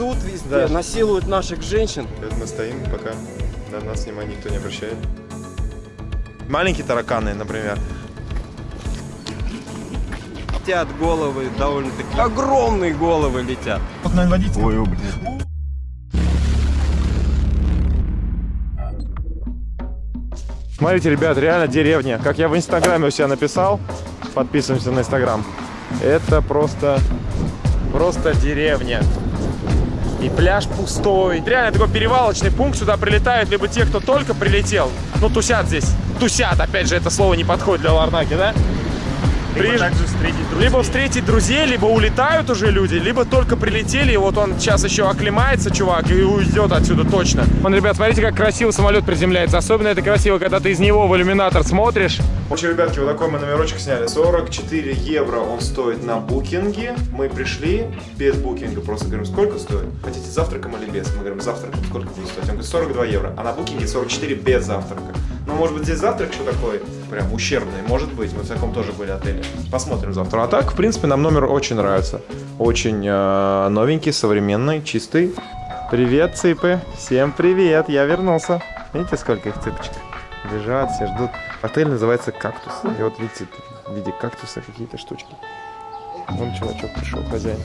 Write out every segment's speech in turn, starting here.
трясут везде, Да. насилуют наших женщин. Мы стоим, пока на нас внимания никто не обращает. Маленькие тараканы, например. Летят головы довольно-таки. Огромные головы летят. Вот, наверное, водитель. Ой, блин. Смотрите, ребят, реально деревня. Как я в инстаграме у себя написал, подписываемся на инстаграм. Это просто, просто деревня. И пляж пустой. Реально такой перевалочный пункт. Сюда прилетают либо те, кто только прилетел. Ну, тусят здесь. Тусят, опять же, это слово не подходит для Ларнаки, да? Либо Приезж- также встретить друзей. либо встретить друзей, либо улетают уже люди, либо только прилетели, и вот он сейчас еще оклемается, чувак, и уйдет отсюда точно. Вон, ребят, смотрите, как красиво самолет приземляется. Особенно это красиво, когда ты из него в иллюминатор смотришь. В общем, ребятки, вот такой мы номерочек сняли. 44 евро он стоит на букинге. Мы пришли без букинга, просто говорим, сколько стоит? Хотите завтраком или без? Мы говорим, завтраком сколько будет стоить? Он говорит, 42 евро, а на букинге 44 без завтрака. Ну, может быть, здесь завтрак еще такой, прям ущербный, может быть, мы в таком тоже были отеле. Посмотрим завтра. А так, в принципе, нам номер очень нравится. Очень э, новенький, современный, чистый. Привет, цыпы. Всем привет, я вернулся. Видите, сколько их цыпочек? Лежат, все ждут. Отель называется «Кактус». И вот видите, в виде кактуса какие-то штучки. Вон чувачок пришел, хозяин.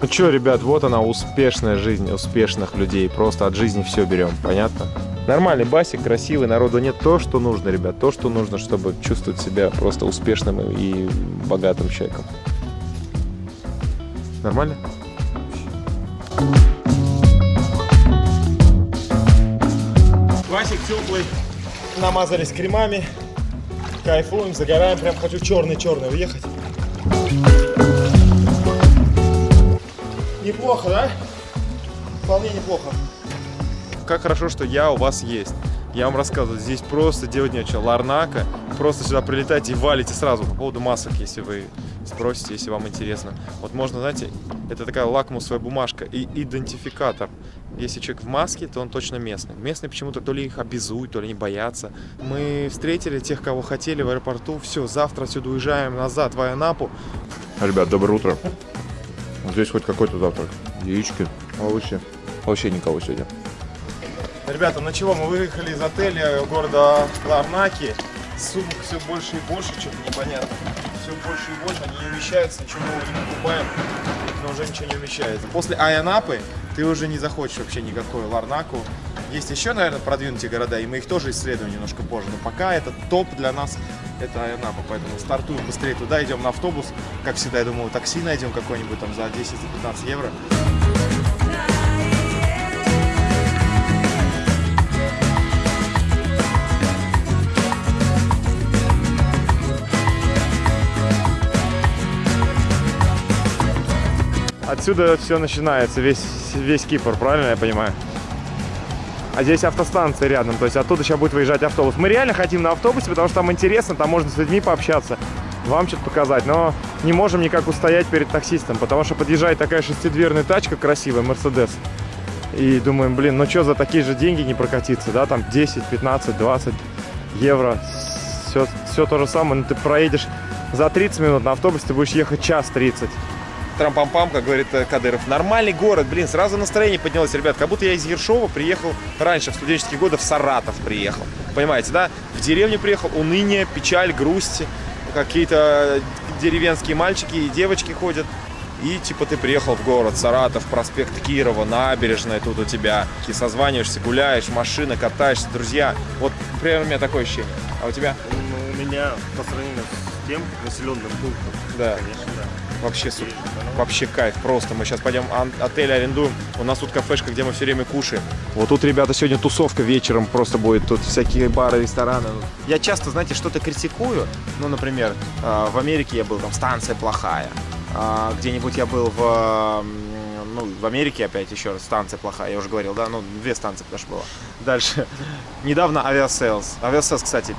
Ну что, ребят, вот она, успешная жизнь успешных людей. Просто от жизни все берем, понятно? Нормальный басик, красивый, народу нет. То, что нужно, ребят, то, что нужно, чтобы чувствовать себя просто успешным и богатым человеком. Нормально? Басик теплый. Намазались кремами. Кайфуем, загораем. Прям хочу черный-черный уехать. Неплохо, да? Вполне неплохо. Как хорошо, что я у вас есть. Я вам рассказываю, здесь просто делать нечего. Ларнака, просто сюда прилетайте и валите сразу. По поводу масок, если вы спросите, если вам интересно. Вот можно, знаете, это такая лакмусовая бумажка и идентификатор. Если человек в маске, то он точно местный. Местные почему-то то ли их обязуют, то ли не боятся. Мы встретили тех, кого хотели в аэропорту. Все, завтра отсюда уезжаем назад в Айанапу. Ребят, доброе утро. Здесь хоть какой-то завтрак. Яички, овощи. Вообще никого сегодня. Ребята, ну чего, мы выехали из отеля города Ларнаки. Сумок все больше и больше, что-то непонятно. Все больше и больше, они не умещаются, ничего нового не покупаем, но уже ничего не умещается. После Айанапы ты уже не захочешь вообще никакой Ларнаку. Есть еще, наверное, продвинутые города, и мы их тоже исследуем немножко позже. Но пока это топ для нас, это Айанапа. Поэтому стартуем быстрее туда, идем на автобус. Как всегда, я думаю, такси найдем какое-нибудь там за 10-15 евро. Отсюда все начинается, весь, весь Кипр, правильно я понимаю? А здесь автостанция рядом, то есть оттуда сейчас будет выезжать автобус. Мы реально хотим на автобусе, потому что там интересно, там можно с людьми пообщаться, вам что-то показать, но не можем никак устоять перед таксистом, потому что подъезжает такая шестидверная тачка красивая, Мерседес. И думаем, блин, ну что за такие же деньги не прокатиться, да, там 10, 15, 20 евро, все, все то же самое, но ты проедешь за 30 минут, на автобусе ты будешь ехать час 30 трам-пам-пам, как говорит э, Кадыров. Нормальный город, блин, сразу настроение поднялось, ребят. Как будто я из Ершова приехал раньше, в студенческие годы, в Саратов приехал. Понимаете, да? В деревню приехал, уныние, печаль, грусть. Какие-то деревенские мальчики и девочки ходят. И типа ты приехал в город, Саратов, проспект Кирова, набережная тут у тебя. И созваниваешься, гуляешь, машина, катаешься, друзья. Вот примерно у меня такое ощущение. А у тебя? У меня по сравнению с тем населенным пунктом, Да. конечно, да. Вообще супер. Вообще кайф, просто. Мы сейчас пойдем отель арендуем. У нас тут кафешка, где мы все время кушаем. Вот тут, ребята, сегодня тусовка вечером просто будет. Тут всякие бары, рестораны. Я часто, знаете, что-то критикую. Ну, например, э, в Америке я был, там станция плохая. А, Где-нибудь я был в... Ну, в Америке опять еще раз станция плохая, я уже говорил, да, ну, две станции что было. Дальше. Недавно Aviasales. Aviasales, кстати,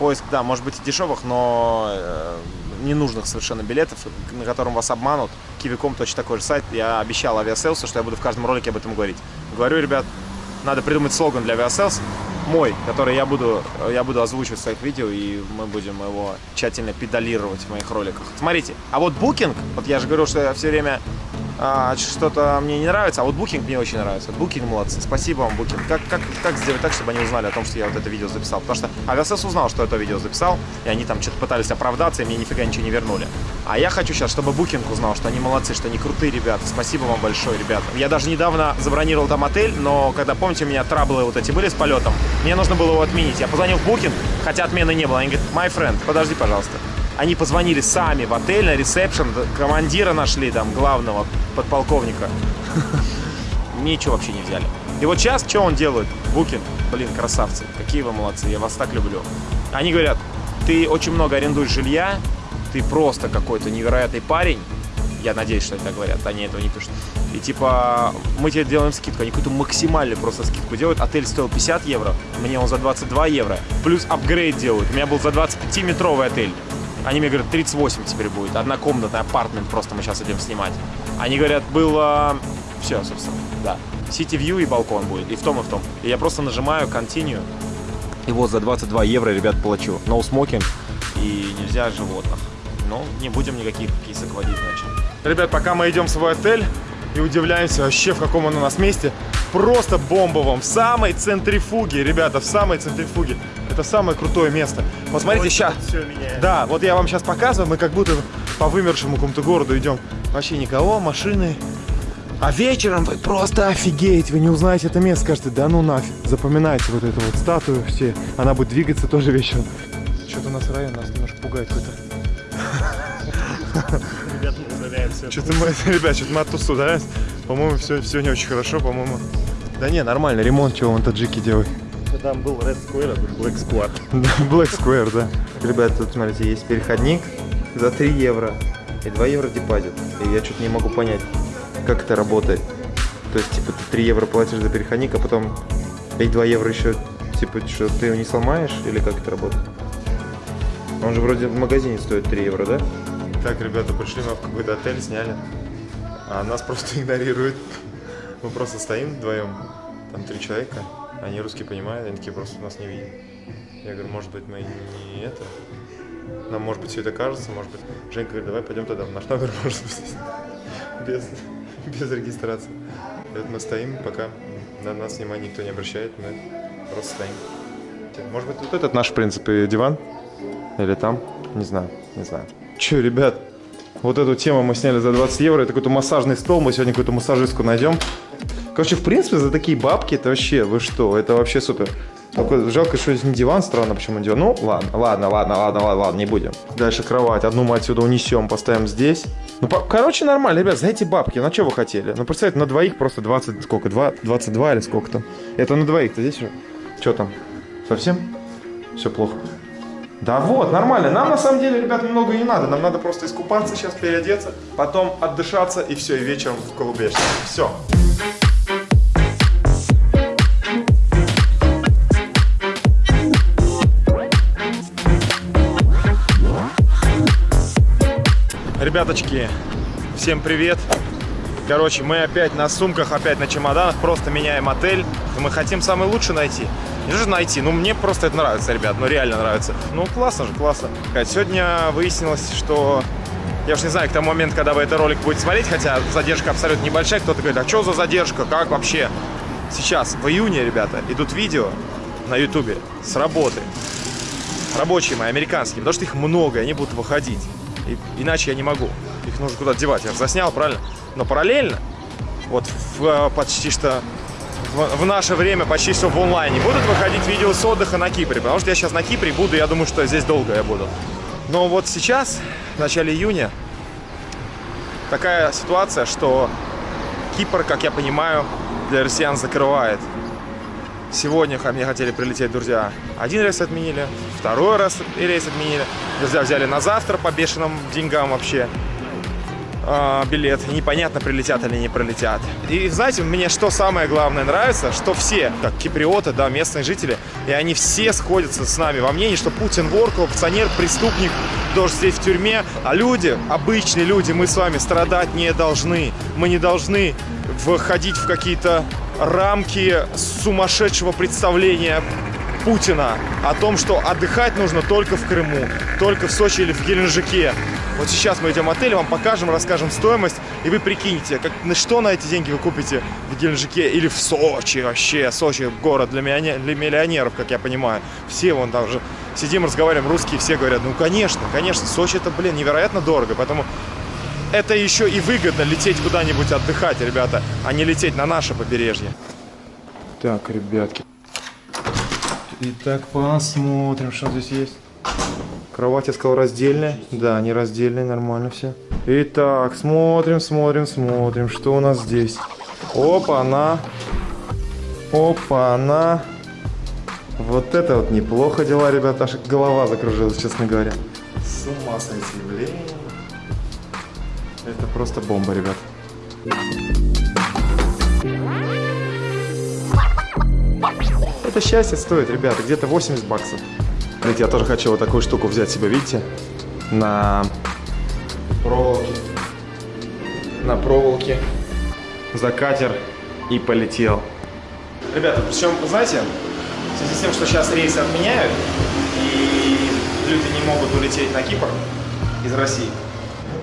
поиск, да, может быть и дешевых, но э, ненужных совершенно билетов, на котором вас обманут. Kiwi.com точно такой же сайт. Я обещал Aviasales у, что я буду в каждом ролике об этом говорить. Говорю, ребят, надо придумать слоган для Aviasales мой, который я буду, я буду озвучивать в своих видео, и мы будем его тщательно педалировать в моих роликах. Смотрите, а вот Booking, вот я же говорил, что я все время а, что-то мне не нравится, а вот Booking мне очень нравится. Booking молодцы. Спасибо вам, Booking. Как, как, как сделать так, чтобы они узнали о том, что я вот это видео записал? Потому что Авиасес узнал, что это видео записал, и они там что-то пытались оправдаться, и мне нифига ничего не вернули. А я хочу сейчас, чтобы Booking узнал, что они молодцы, что они крутые ребята. Спасибо вам большое, ребята. Я даже недавно забронировал там отель, но когда, помните, у меня траблы вот эти были с полетом, мне нужно было его отменить. Я позвонил в Booking, хотя отмены не было. Они говорят, my friend, подожди, пожалуйста. Они позвонили сами в отель на ресепшн, командира нашли там, главного подполковника. Ничего вообще не взяли. И вот сейчас что он делает? Букин. Блин, красавцы. Какие вы молодцы. Я вас так люблю. Они говорят, ты очень много арендуешь жилья, ты просто какой-то невероятный парень. Я надеюсь, что это так говорят. Они этого не пишут. И типа, мы тебе делаем скидку. Они какую-то максимальную просто скидку делают. Отель стоил 50 евро, мне он за 22 евро. Плюс апгрейд делают. У меня был за 25-метровый отель. Они мне говорят, 38 теперь будет. Однокомнатный апартмент просто мы сейчас идем снимать. Они говорят, было... Все, собственно, да. City View и балкон будет. И в том, и в том. И я просто нажимаю Continue. И вот за 22 евро, ребят, плачу. No smoking и нельзя животных. Но не будем никаких кисок водить, значит. Ребят, пока мы идем в свой отель и удивляемся вообще, в каком он у нас месте. Просто бомбовом, в самой центрифуге, ребята, в самой центрифуге. Это самое крутое место. Вот смотрите, сейчас. Да, вот я вам сейчас показываю, мы как будто по вымершему какому-то городу идем. Вообще никого, машины. А вечером вы просто офигеете, вы не узнаете это место, скажете, да ну нафиг. Запоминайте вот эту вот статую все, она будет двигаться тоже вечером. Что-то у нас район нас немножко пугает какой-то. Ребята, мы удаляемся. Что-то мы, ребят, что-то мы оттуда удаляемся. По-моему, все, все не очень хорошо, по-моему. Да не, нормально, ремонт, чего вон таджики Там был Red Square, а тут Black Squad. Да, Black Square, да. Ребят, тут, смотрите, есть переходник за 3 евро и 2 евро депозит. И я что-то не могу понять, как это работает. То есть, типа, ты 3 евро платишь за переходник, а потом и 2 евро еще, типа, что, ты его не сломаешь? Или как это работает? Он же вроде в магазине стоит 3 евро, да? Так, ребята, пришли мы в какой-то отель, сняли. А нас просто игнорируют. Мы просто стоим вдвоем, там три человека, они русский понимают, они такие просто нас не видят. Я говорю, может быть, мы не это, нам, может быть, все это кажется, может быть. Женька говорит, давай пойдем тогда в наш номер, может быть, без, без регистрации. И вот мы стоим, пока на нас внимания никто не обращает, мы просто стоим. Может быть, вот этот наш, в принципе, диван? Или там? Не знаю, не знаю. Че, ребят, вот эту тему мы сняли за 20 евро. Это какой-то массажный стол. Мы сегодня какую-то массажистку найдем. Короче, в принципе, за такие бабки это вообще, вы что, это вообще супер. Только жалко, что здесь не диван, странно, почему диван. Ну, ладно, ладно, ладно, ладно, ладно, ладно, не будем. Дальше кровать. Одну мы отсюда унесем, поставим здесь. Ну, по- короче, нормально, ребят, за эти бабки, ну, что вы хотели? Ну, представьте, на двоих просто 20, сколько, 2, 22 или сколько там? Это на двоих-то здесь же? Что там? Совсем? Все плохо. Да вот, нормально. Нам на самом деле, ребят, много не надо. Нам надо просто искупаться сейчас, переодеться, потом отдышаться и все, и вечером в Колубешке. Все. Ребяточки, всем привет. Короче, мы опять на сумках, опять на чемоданах, просто меняем отель. Мы хотим самый лучший найти. Не же найти, ну мне просто это нравится, ребят, ну реально нравится. Ну классно же, классно. Сегодня выяснилось, что я уж не знаю, к тому моменту, когда вы этот ролик будете смотреть, хотя задержка абсолютно небольшая, кто-то говорит, а что за задержка, как вообще? Сейчас, в июне, ребята, идут видео на ютубе с работы. Рабочие мои, американские, потому что их много, они будут выходить. И- иначе я не могу. Их нужно куда-то девать. Я заснял, правильно? Но параллельно, вот в, э, почти что в, в наше время почти все в онлайне будут выходить видео с отдыха на Кипре. Потому что я сейчас на Кипре буду, я думаю, что здесь долго я буду. Но вот сейчас, в начале июня, такая ситуация, что Кипр, как я понимаю, для россиян закрывает. Сегодня ко мне хотели прилететь друзья. Один рейс отменили, второй раз рейс отменили. Друзья взяли на завтра по бешеным деньгам вообще а, билет. Непонятно, прилетят или не прилетят. И знаете, мне что самое главное нравится, что все, как киприоты, да, местные жители, и они все сходятся с нами во мнении, что Путин вор, коррупционер, преступник, должен сидеть в тюрьме. А люди, обычные люди, мы с вами страдать не должны. Мы не должны входить в какие-то рамки сумасшедшего представления Путина о том, что отдыхать нужно только в Крыму, только в Сочи или в Геленджике. Вот сейчас мы идем в отель, вам покажем, расскажем стоимость. И вы прикиньте, как, на что на эти деньги вы купите в Геленджике или в Сочи вообще. Сочи город для, миллионер, для миллионеров, как я понимаю. Все вон там же сидим, разговариваем, русские все говорят, ну конечно, конечно, Сочи это, блин, невероятно дорого, поэтому это еще и выгодно лететь куда-нибудь отдыхать, ребята, а не лететь на наше побережье. Так, ребятки. Итак, посмотрим, что здесь есть. Кровать, я сказал, раздельная. Да, не раздельная, нормально все. Итак, смотрим, смотрим, смотрим, что у нас здесь. Опа, она. Опа, она. Вот это вот неплохо дела, ребята. Аж голова закружилась, честно говоря. С ума сойти, просто бомба, ребят. Это счастье стоит, ребята, где-то 80 баксов. Смотрите, я тоже хочу вот такую штуку взять себе, видите? На проволоке. На проволоке. За катер и полетел. Ребята, причем, знаете, в связи с тем, что сейчас рейсы отменяют, и люди не могут улететь на Кипр из России,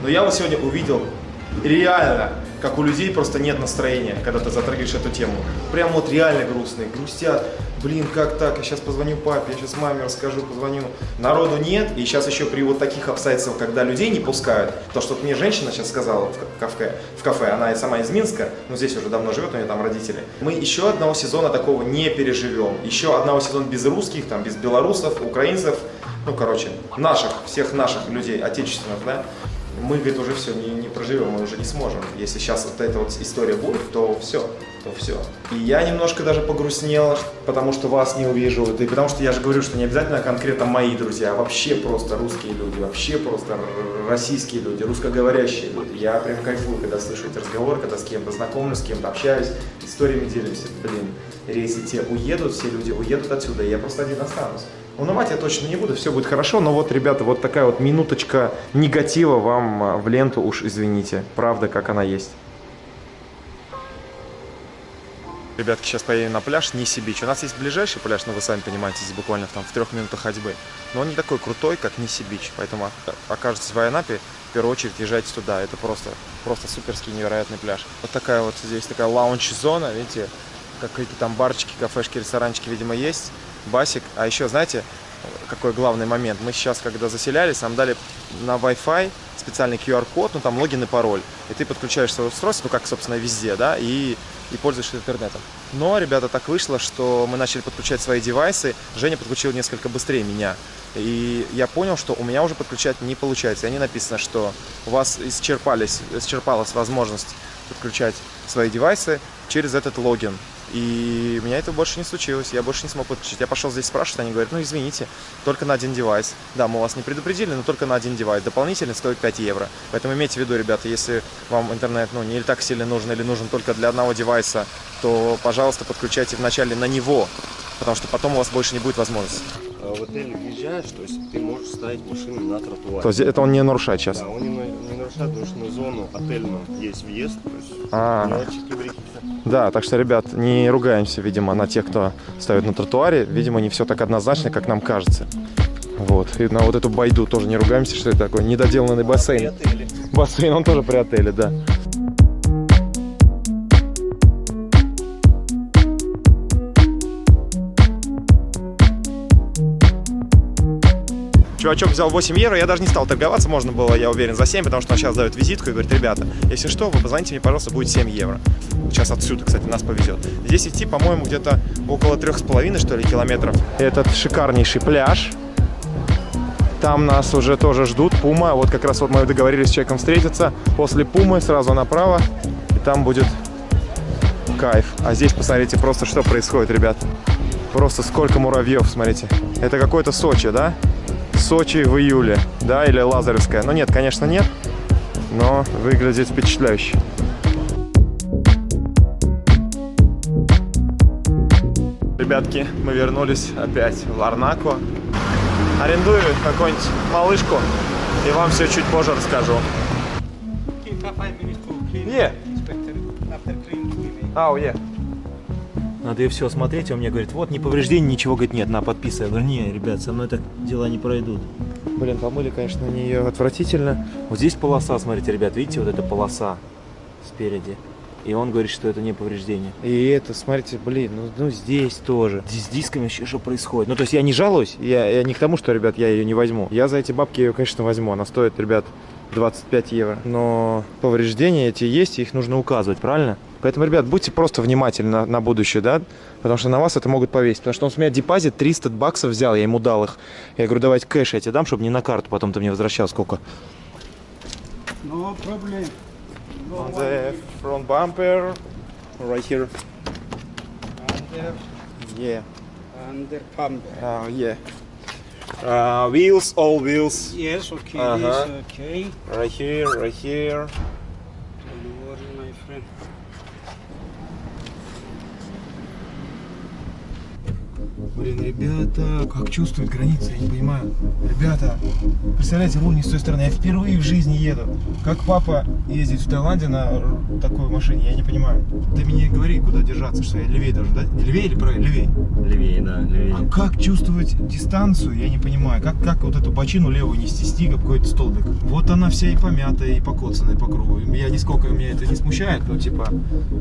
но я вот сегодня увидел реально, как у людей просто нет настроения, когда ты затрагиваешь эту тему. Прям вот реально грустные, грустят. Блин, как так? Я сейчас позвоню папе, я сейчас маме расскажу, позвоню. Народу нет, и сейчас еще при вот таких обстоятельствах, когда людей не пускают, то, что мне женщина сейчас сказала в кафе, в кафе, она сама из Минска, но здесь уже давно живет, у нее там родители. Мы еще одного сезона такого не переживем. Еще одного сезона без русских, там, без белорусов, украинцев, ну, короче, наших, всех наших людей, отечественных, да, мы, говорит, уже все не, не проживем, мы уже не сможем. Если сейчас вот эта вот история будет, то все, то все. И я немножко даже погрустнел, потому что вас не увижу. И потому что я же говорю, что не обязательно конкретно мои друзья, а вообще просто русские люди, вообще просто российские люди, русскоговорящие люди. Я прям кайфую, когда слышу эти разговоры, когда с кем-то знакомлюсь, с кем-то общаюсь, историями делимся. Блин, рейсы те уедут, все люди уедут отсюда, и я просто один останусь. Унывать я точно не буду, все будет хорошо, но вот, ребята, вот такая вот минуточка негатива вам а, в ленту, уж извините, правда, как она есть. Ребятки, сейчас поедем на пляж Ниси-Бич. У нас есть ближайший пляж, но вы сами понимаете, здесь буквально там в трех минутах ходьбы. Но он не такой крутой, как Ниси-Бич, поэтому окажетесь в Айанапе, в первую очередь езжайте туда. Это просто, просто суперский невероятный пляж. Вот такая вот здесь такая лаунч-зона, видите, какие-то там барчики, кафешки, ресторанчики, видимо, есть басик. А еще, знаете, какой главный момент? Мы сейчас, когда заселялись, нам дали на Wi-Fi специальный QR-код, ну там логин и пароль. И ты подключаешь свое устройство, ну как, собственно, везде, да, и, и пользуешься интернетом. Но, ребята, так вышло, что мы начали подключать свои девайсы. Женя подключил несколько быстрее меня. И я понял, что у меня уже подключать не получается. И не написано, что у вас исчерпались, исчерпалась возможность подключать свои девайсы через этот логин. И у меня это больше не случилось, я больше не смог подключить. Я пошел здесь спрашивать, они говорят, ну извините, только на один девайс. Да, мы вас не предупредили, но только на один девайс. Дополнительно стоит 5 евро. Поэтому имейте в виду, ребята, если вам интернет ну, не так сильно нужен или нужен только для одного девайса, то, пожалуйста, подключайте вначале на него, потому что потом у вас больше не будет возможности. А в отель въезжаешь, то есть ты можешь ставить машину на тротуаре. То есть это он не нарушает сейчас? Да, он не, не нарушает, потому что на зону отельную есть въезд, то есть А. мелочи какие-то. Да, так что, ребят, не ругаемся, видимо, на тех, кто ставит на тротуаре. Видимо, не все так однозначно, как нам кажется. Вот. И на вот эту байду тоже не ругаемся, что это такой недоделанный бассейн. Бассейн, он тоже при отеле, да. Чувачок взял 8 евро, я даже не стал торговаться, можно было, я уверен, за 7, потому что он сейчас дает визитку и говорит, ребята, если что, вы позвоните мне, пожалуйста, будет 7 евро. Сейчас отсюда, кстати, нас повезет. Здесь идти, по-моему, где-то около трех с половиной, что ли, километров. Этот шикарнейший пляж. Там нас уже тоже ждут, Пума. Вот как раз вот мы договорились с человеком встретиться. После Пумы сразу направо, и там будет кайф. А здесь, посмотрите, просто что происходит, ребят. Просто сколько муравьев, смотрите. Это какой-то Сочи, да? Сочи в июле, да, или Лазаревская. Ну нет, конечно, нет, но выглядит впечатляюще. Ребятки, мы вернулись опять в Ларнаку. Арендую какую-нибудь малышку и вам все чуть позже расскажу. Yeah. Oh, yeah. Надо ее все смотреть, он мне говорит, вот, не повреждений, ничего, говорит, нет, на, подписывай. Я говорю, не, ребят, со мной так дела не пройдут. Блин, помыли, конечно, они ее отвратительно. Вот здесь полоса, смотрите, ребят, видите, вот эта полоса. спереди. И он говорит, что это не повреждение. И это, смотрите, блин, ну, ну здесь тоже. Здесь с дисками вообще что происходит? Ну, то есть я не жалуюсь, я, я не к тому, что, ребят, я ее не возьму. Я за эти бабки ее, конечно, возьму. Она стоит, ребят, 25 евро. Но повреждения эти есть, и их нужно указывать, правильно? Поэтому, ребят, будьте просто внимательны на, на будущее, да? Потому что на вас это могут повесить. Потому что он с меня депозит 300 баксов взял, я ему дал их. Я говорю, давайте кэш я тебе дам, чтобы не на карту, потом ты мне возвращал сколько. No problem. No On the front bumper, right here. Under, Yeah. under pump. Uh, yeah. Uh, wheels, all wheels. Yes, okay, Uh-huh. this, okay. Right here, right here. Блин, ребята, как чувствуют границы, я не понимаю. Ребята, представляете, руль не с той стороны. Я впервые в жизни еду. Как папа ездит в Таиланде на такой машине, я не понимаю. Ты мне не говори, куда держаться, что я левее должен, да? Левее или правее? Левее. Левее, да, левее. А как чувствовать дистанцию, я не понимаю. Как, как вот эту бочину левую нести, стига какой-то столбик. Вот она вся и помятая, и покоцанная по кругу. Я нисколько, меня это не смущает, но типа,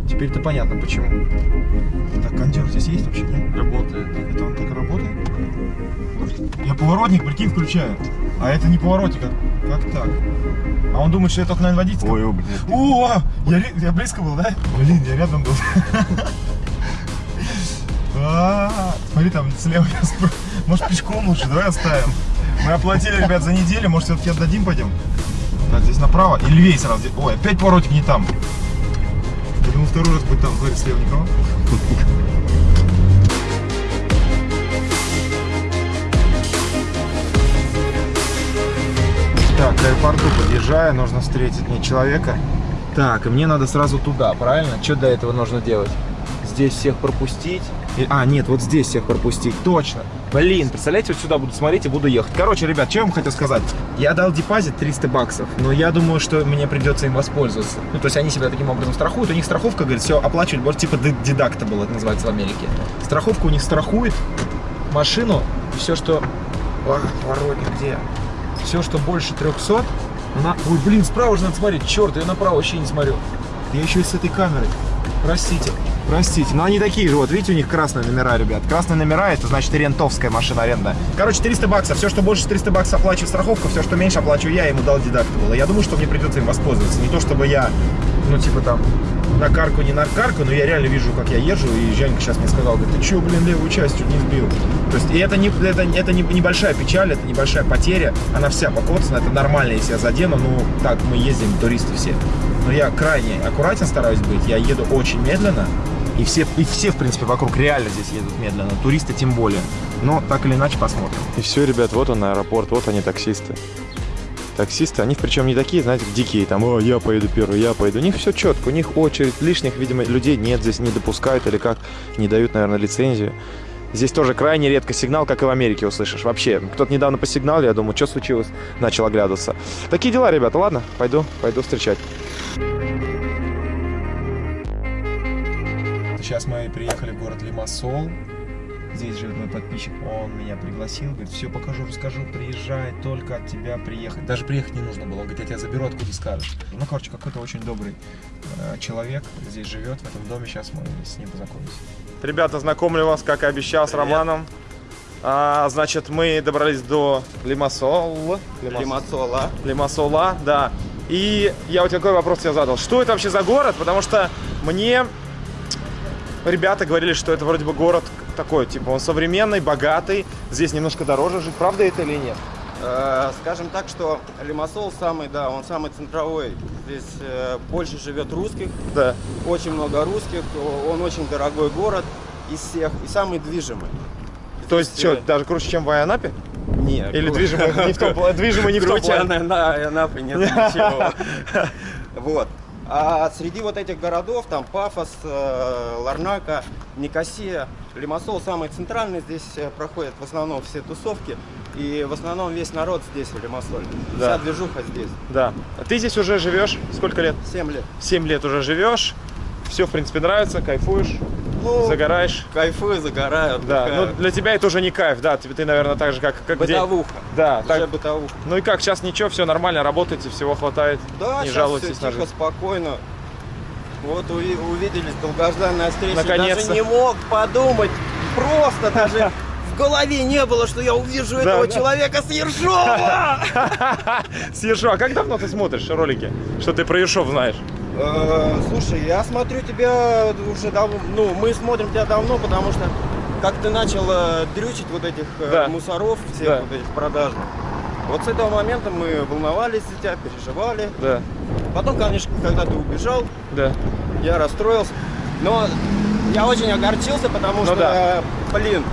теперь-то понятно почему. Так, кондер здесь есть вообще, нет? Работает. Это он так работает? Я поворотник, прикинь, включаю. А это не поворотник, а как так? А он думает, что я только на водительском. Ой, блин. О, я, я близко был, да? Блин, я рядом был. А, Смотри, там слева я Может пешком лучше, давай оставим. Мы оплатили, ребят, за неделю, может все-таки отдадим, пойдем? Так, здесь направо и левее сразу. Ой, опять поворотик не там. Я думал, второй раз будет там, говорит, слева никого. Так, к аэропорту подъезжаю, нужно встретить мне человека. Так, и мне надо сразу туда, правильно? Что для этого нужно делать? Здесь всех пропустить. А, нет, вот здесь всех пропустить. Точно. Блин, представляете, вот сюда буду смотреть и буду ехать. Короче, ребят, что я вам хотел сказать? Я дал депозит 300 баксов, но я думаю, что мне придется им воспользоваться. Ну, то есть они себя таким образом страхуют. У них страховка, говорит, все оплачивать, может, типа дедакта было, это называется в Америке. Страховка у них страхует машину, и все, что... А, поворотник где? Все, что больше 300, она... Ой, блин, справа же надо смотреть. Черт, я направо вообще не смотрю. Я еще и с этой камерой. Простите. Простите, но они такие же, вот видите, у них красные номера, ребят. Красные номера, это значит рентовская машина аренда. Короче, 300 баксов, все, что больше 300 баксов оплачиваю страховку, все, что меньше оплачиваю я, ему дал дедактабл. И Я думаю, что мне придется им воспользоваться. Не то, чтобы я, ну, типа там, на карку, не на карку, но я реально вижу, как я езжу, и Женька сейчас мне сказал, говорит, ты че, блин, левую часть чуть не сбил. То есть, и это, не, это, это не, небольшая печаль, это небольшая потеря, она вся покоцана, это нормально, если я задену, ну, так мы ездим, туристы все. Но я крайне аккуратен стараюсь быть, я еду очень медленно, и все, и все, в принципе, вокруг реально здесь едут медленно, туристы тем более. Но так или иначе посмотрим. И все, ребят, вот он аэропорт, вот они таксисты. Таксисты, они причем не такие, знаете, дикие, там, о, я поеду первый, я поеду. У них все четко, у них очередь, лишних, видимо, людей нет здесь, не допускают или как, не дают, наверное, лицензию. Здесь тоже крайне редко сигнал, как и в Америке услышишь. Вообще, кто-то недавно посигнал, я думаю, что случилось, начал оглядываться. Такие дела, ребята, ладно, пойду, пойду встречать. Сейчас мы приехали в город Лимассол. Здесь живет мой подписчик, он меня пригласил, говорит, все покажу, расскажу, приезжай, только от тебя приехать. Даже приехать не нужно было, он говорит, я тебя заберу, откуда скажешь. Ну, короче, какой-то очень добрый э, человек здесь живет, в этом доме, сейчас мы с ним познакомимся. Ребята, знакомлю вас, как и обещал, с Романом. А, значит, мы добрались до Лимассол. Лимассола. Лимассола, да. И я вот такой вопрос тебе задал. Что это вообще за город? Потому что мне ребята говорили, что это вроде бы город такой, типа, он современный, богатый. Здесь немножко дороже жить. Правда это или нет? Э, Скажем так, что Лимассол самый, да, он самый центровой. Здесь э, больше живет русских, Да. очень много русских, он очень дорогой город из всех и самый движимый. То есть, Здесь, что, даже круче, чем в Айанапе? Нет. Или движимый не в том плане? Движимый не в том Круче плане. на Анапы нет ничего. Вот. А среди вот этих городов, там Пафос, э, Ларнака, Никосия, Лимассол самый центральный, здесь э, проходят в основном все тусовки. И в основном весь народ здесь, в Лимассоле. Да. Вся движуха здесь. Да. А ты здесь уже живешь? Сколько лет? 7 лет. 7 лет уже живешь. Все, в принципе, нравится, кайфуешь, Ну, загораешь. Кайфую, загораю. Да, отдыхаю. ну для тебя это уже не кайф, да, ты, ты наверное, так же, как, как день. Бытовуха. Да, Уже так. бытовуха. Ну и как, сейчас ничего, все нормально, работаете, всего хватает, Да, не все на тихо, спокойно. Вот уви- увиделись, долгожданная встреча. Наконец-то. Даже не мог подумать, просто даже в голове не было, что я увижу этого да. человека с Ершова. С Ершова. А как давно ты смотришь ролики? Что ты про Ершов знаешь? Э, Слушай, я смотрю тебя уже давно, ну, мы смотрим тебя давно, потому что как ты начал э, дрючить вот этих э, Да. мусоров, всех Да. вот этих продажных. Вот с этого момента мы волновались за тебя, переживали. Да, Потом, конечно, когда ты убежал, да. я расстроился. Но я очень огорчился, потому Ну что, да. блин,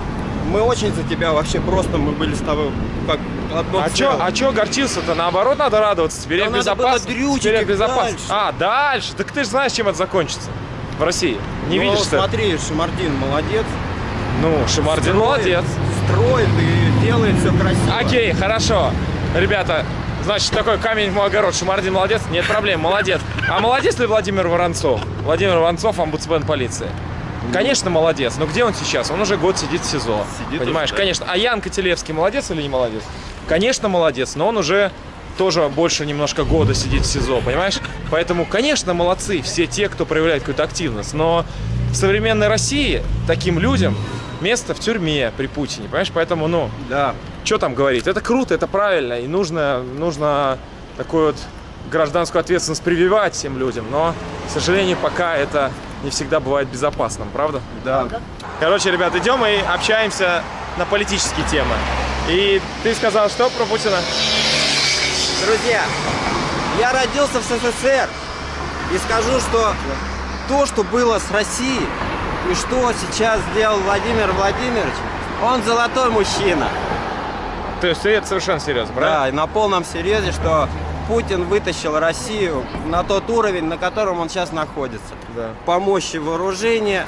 мы очень за тебя вообще просто, мы были с тобой как одно А чё, а чё горчился-то? Наоборот, надо радоваться. Теперь Да Теперь я их безопасности. дальше. А, дальше? Так ты же знаешь, чем это закончится в России. Не Ну, видишь, ли? смотри, Шамардин молодец. Ну, Шамардин Строит, молодец. Строит и делает все красиво. Окей, хорошо. Ребята, значит, такой камень в мой огород. Шамардин молодец? Нет проблем, молодец. А молодец ли Владимир Воронцов? Владимир Воронцов, омбудсмен полиции. Конечно, молодец. Но где он сейчас? Он уже год сидит в СИЗО. Сидит Понимаешь, уже, да. конечно. А Ян Котелевский молодец или не молодец? Конечно, молодец, но он уже тоже больше немножко года сидит в СИЗО, понимаешь? Поэтому, конечно, молодцы все те, кто проявляет какую-то активность. Но в современной России таким людям место в тюрьме при Путине, понимаешь? Поэтому, ну, Да. что там говорить? Это круто, это правильно, и нужно, нужно такую вот гражданскую ответственность прививать всем людям, но, к сожалению, пока это не всегда бывает безопасным, правда? Да. Короче, ребят, идем и общаемся на политические темы. И ты сказал, что про Путина? Друзья, я родился в СССР и скажу, что то, что было с Россией и что сейчас сделал Владимир Владимирович, он золотой мужчина. То есть ты это совершенно серьезно, правильно? Да, и на полном серьезе, что Путин вытащил Россию на тот уровень, на котором он сейчас находится. Да. По мощи вооружения,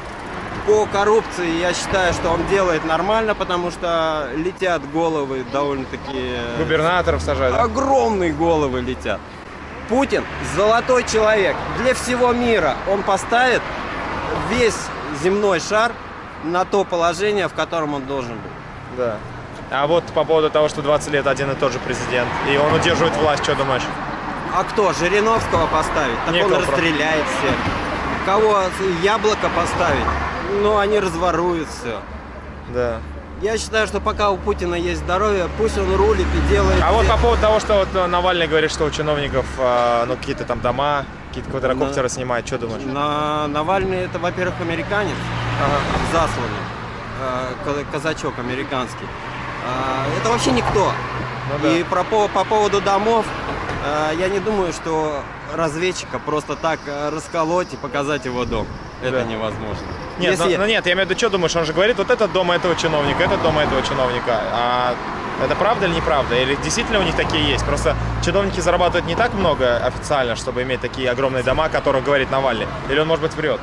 по коррупции я считаю, что он делает нормально, потому что летят головы довольно-таки... э, Губернаторов сажать, да? Огромные головы летят. Путин золотой человек. Для всего мира он поставит весь земной шар на то положение, в котором он должен быть. Да. А вот по поводу того, что 20 лет один и тот же президент, и он удерживает власть, что думаешь? А кто? Жириновского поставить? Так Некого он расстреляет всех. Кого? Яблоко поставить? Ну, они разворуют все. Да. Я считаю, что пока у Путина есть здоровье, пусть он рулит и делает... А вот по поводу того, что вот э, Навальный говорит, что у чиновников э, ну, какие-то там дома, какие-то квадрокоптеры снимают, что думаешь? На Навальный это, во-первых, американец, засланный, э, ка- казачок американский. А, Это вообще никто. Ну да. И про, по, по поводу домов, э, я не думаю, что разведчика просто так э, расколоть и показать его дом. Это Да. невозможно. Нет, Если- ну, ну нет, я имею в виду, что думаешь, он же говорит, вот этот дом этого чиновника, этот дом этого чиновника. А это правда или неправда? Или действительно у них такие есть? Просто чиновники зарабатывают не так много официально, чтобы иметь такие огромные дома, о которых говорит Навальный. Или он, может быть, врет?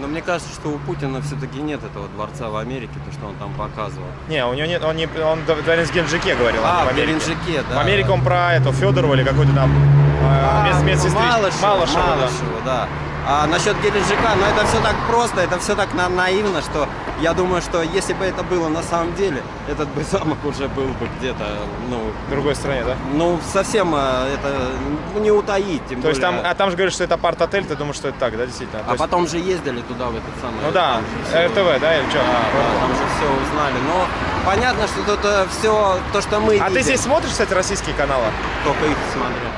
Но мне кажется, что у Путина все-таки нет этого дворца в Америке, то, что он там показывал. Не, у него нет, он не, он в в Геленджике говорил, а, А, в. Геленджике, да. В Америке он про эту Федорову или какой-то там э, А, мед- медсестричку. Малышева, Малышеву, да. Да. А насчет Геленджика, ну это все так просто, это все так на- наивно, что я думаю, что если бы это было на самом деле, этот бы замок уже был бы где-то, ну, В другой стране, да? ну совсем а, это ну, не утаить, тем То есть там, более. а там же говорят, что это апарт-отель, ты думаешь, что это так, да, действительно? А есть- потом же ездили туда, в этот самый... Ну да, всё- РТВ, да, или что? Да, да, там же все узнали. Но понятно, что тут все то, что мы А ты видим, здесь смотришь, кстати, российские каналы? только их смотрю.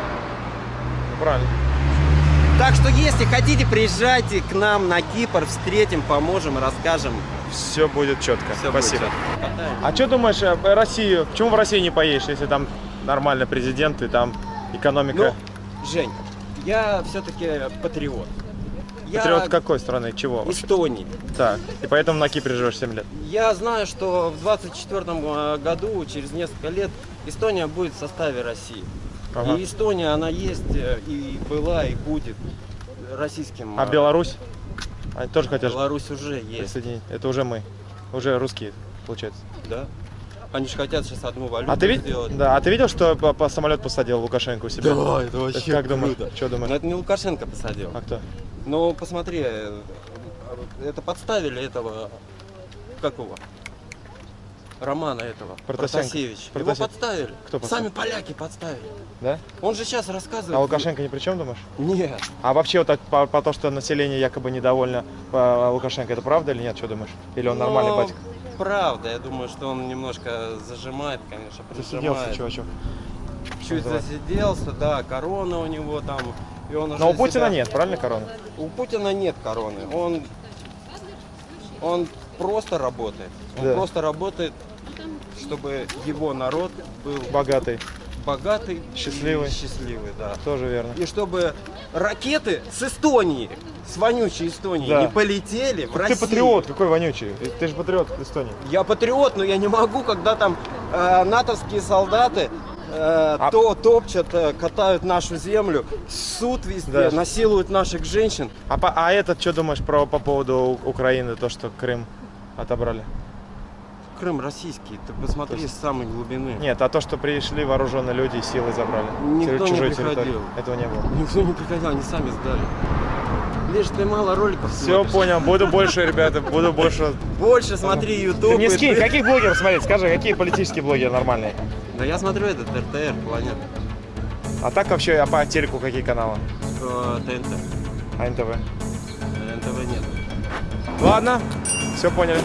Ну, правильно. Так что, если хотите, приезжайте к нам на Кипр, встретим, поможем, расскажем. Все будет четко. Всё Спасибо. будет. Катаем. А что думаешь о России? Почему в России не поедешь, если там нормальный президент и там экономика? Ну, Жень, я все-таки патриот. Я Патриот какой страны? Чего? вообще? Эстонии. Так. И поэтому на Кипре живешь 7 лет. Я знаю, что в 24 году, через несколько лет, Эстония будет в составе России. Ага. И Эстония, она есть, э, и была, и будет российским. А э, Беларусь? Они тоже хотят Беларусь уже есть, присоединить. Это уже мы. Уже русские, получается. да? Они же хотят сейчас одну валюту А ты, ви- сделать. да, а ты видел, что по, по самолет посадил Лукашенко у себя? Да, это вообще как думаешь? круто. Что Но думаешь? это не Лукашенко посадил. А кто? Ну, посмотри, э, это подставили этого, какого? Романа этого, Протасенко. Протасевич. Его Протасев- подставили. Кто подставил? Сами поляки подставили. Да? Он же сейчас рассказывает. А Лукашенко ни при чем, думаешь? Нет. А вообще вот так по, по то, что население якобы недовольно по Лукашенко, это правда или нет, что думаешь? Или он нормальный Ну, батик? Правда, я думаю, что он немножко зажимает, конечно, Засиделся прижимает. чувачок. Чуть Называется. засиделся, да, корона у него там. И он Но у Путина себя- нет, правильно, корона? У Путина нет короны. Он, он просто работает. Он Да. просто работает, чтобы его народ был Богатый, богатый, Счастливый. и счастливый, да. тоже верно. И чтобы ракеты с Эстонии, с вонючей Эстонии, Да. не полетели в Ты Россию. патриот, какой вонючий. Ты же патриот Эстонии. Я патриот, но я не могу, когда там э, натовские солдаты э, А- то топчат, э, катают нашу землю, суд везде, Да. насилуют наших женщин. А, по- а этот, что думаешь про, по поводу Украины, то, что Крым отобрали? Крым российский, ты посмотри с самой глубины. Нет, а то, что пришли вооруженные люди и силой забрали. Никто не чужой приходил. территории. Этого не было. Никто не приходил, они сами сдали. Лишь ты мало роликов Все смотришь. понял, буду больше, ребята, буду больше. Больше смотри YouTube. Ты мне и скинь, каких блогеров смотреть? Скажи, какие политические блогеры нормальные? Да я смотрю этот РТР, планета. А так вообще, а по телеку какие каналы? Э, ТНТ. А НТВ? Э, НТВ нет. Ладно, все поняли.